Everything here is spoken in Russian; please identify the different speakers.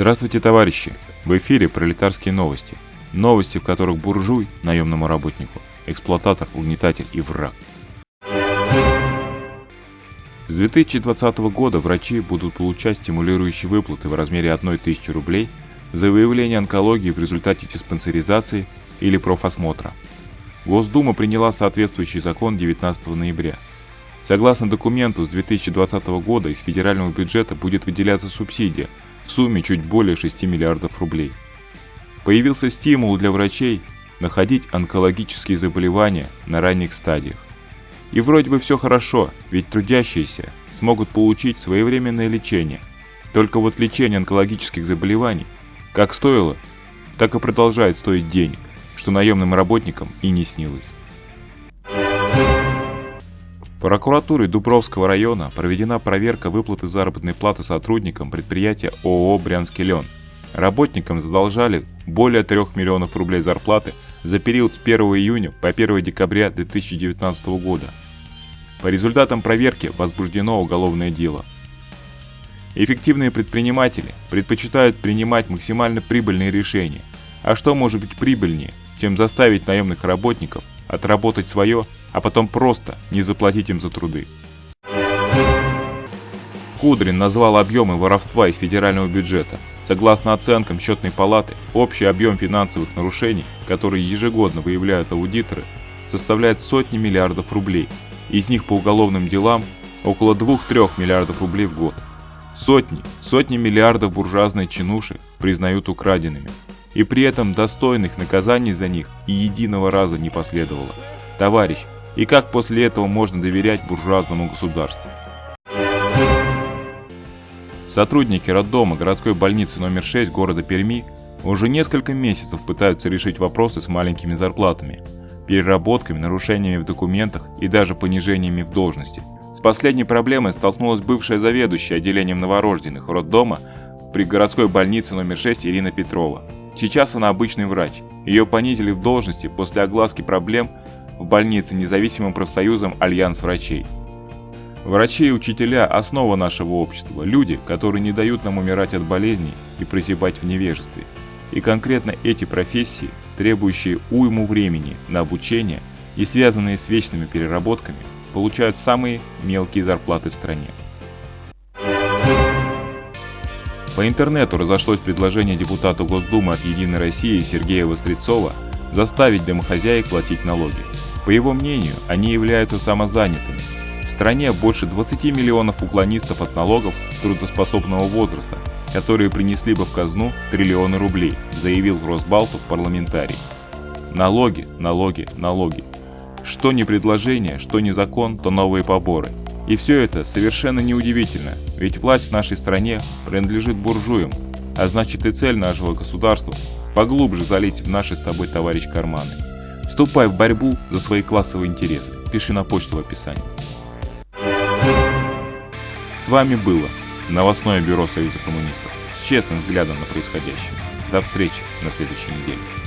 Speaker 1: Здравствуйте, товарищи! В эфире пролетарские новости. Новости, в которых буржуй, наемному работнику, эксплуататор, угнетатель и враг. С 2020 года врачи будут получать стимулирующие выплаты в размере 1000 рублей за выявление онкологии в результате диспансеризации или профосмотра. Госдума приняла соответствующий закон 19 ноября. Согласно документу, с 2020 года из федерального бюджета будет выделяться субсидия сумме чуть более 6 миллиардов рублей. Появился стимул для врачей находить онкологические заболевания на ранних стадиях. И вроде бы все хорошо, ведь трудящиеся смогут получить своевременное лечение. Только вот лечение онкологических заболеваний как стоило, так и продолжает стоить денег, что наемным работникам и не снилось. Прокуратурой Дубровского района проведена проверка выплаты заработной платы сотрудникам предприятия ООО «Брянский лен». Работникам задолжали более 3 миллионов рублей зарплаты за период с 1 июня по 1 декабря 2019 года. По результатам проверки возбуждено уголовное дело. Эффективные предприниматели предпочитают принимать максимально прибыльные решения. А что может быть прибыльнее, чем заставить наемных работников отработать свое а потом просто не заплатить им за труды. Кудрин назвал объемы воровства из федерального бюджета. Согласно оценкам счетной палаты, общий объем финансовых нарушений, которые ежегодно выявляют аудиторы, составляет сотни миллиардов рублей. Из них по уголовным делам около 2-3 миллиардов рублей в год. Сотни, сотни миллиардов буржуазной чинуши признают украденными. И при этом достойных наказаний за них и единого раза не последовало. Товарищ, и как после этого можно доверять буржуазному государству. Сотрудники роддома городской больницы номер 6 города Перми уже несколько месяцев пытаются решить вопросы с маленькими зарплатами, переработками, нарушениями в документах и даже понижениями в должности. С последней проблемой столкнулась бывшая заведующая отделением новорожденных роддома при городской больнице номер 6 Ирина Петрова. Сейчас она обычный врач. Ее понизили в должности после огласки проблем в больнице независимым профсоюзом Альянс врачей. Врачи и учителя – основа нашего общества, люди, которые не дают нам умирать от болезней и прозябать в невежестве. И конкретно эти профессии, требующие уйму времени на обучение и связанные с вечными переработками, получают самые мелкие зарплаты в стране. По интернету разошлось предложение депутата Госдумы от «Единой России» Сергея Вострецова заставить домохозяек платить налоги. По его мнению, они являются самозанятыми. В стране больше 20 миллионов уклонистов от налогов трудоспособного возраста, которые принесли бы в казну триллионы рублей, заявил Росбалтов парламентарий. Налоги, налоги, налоги. Что не предложение, что не закон, то новые поборы. И все это совершенно неудивительно, ведь власть в нашей стране принадлежит буржуям, а значит и цель нашего государства – поглубже залить в наши с тобой, товарищ, карманы. Вступай в борьбу за свои классовые интересы. Пиши на почту в описании. С вами было новостное бюро Союза коммунистов с честным взглядом на происходящее. До встречи на следующей неделе.